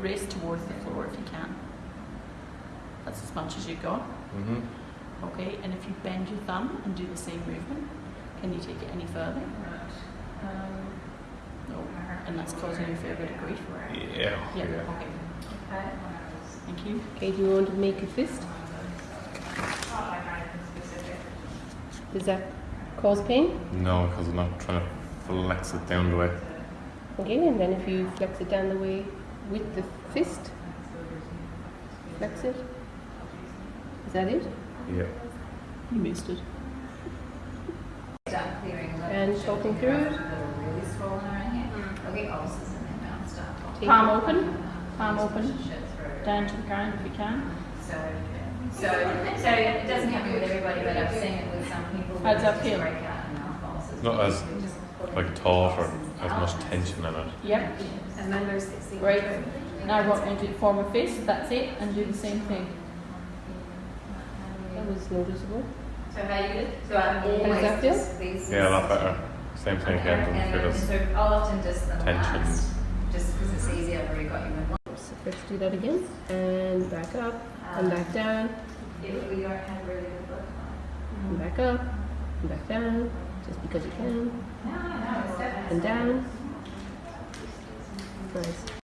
raise towards the floor if you can. That's as much as you've got. Mhm. Okay, and if you bend your thumb and do the same movement, can you take it any further? No. And that's causing you a fair bit of grief. Yeah. Yeah, okay. Thank you. Okay, do you want to make a fist? Does that cause pain? No, because I'm not trying to flex it down the way. Okay, and then if you flex it down the way with the fist, flex it. Is that it? Yeah. You missed it. Start clearing the And talking through it. Really swollen around here. There'll get ulcers in their mouth start popping. Palm open, palm open, down to the ground if you can. So, so, so it doesn't happen with everybody, but I've seen it with some people. How does that Just feel? Break out in mouth ulcers. Not as Just put like it- taut or as much tension in it. Yep. And then there's sixty. Right. Now I want you to form a fist, that's it, and do the same thing. That was noticeable. So how you, did? so I does that always feel? just these. Yeah, a lot better. Same thing Okay, again. and Doesn't then, feel as so I'll often just the tension. last, just because it's easy, I've already got you in one. So let's do that again. And back up, and back um, down, If we don't have really good blood flow. and back up, and back down, just because you can. No, no, it's definitely. And down. Nice.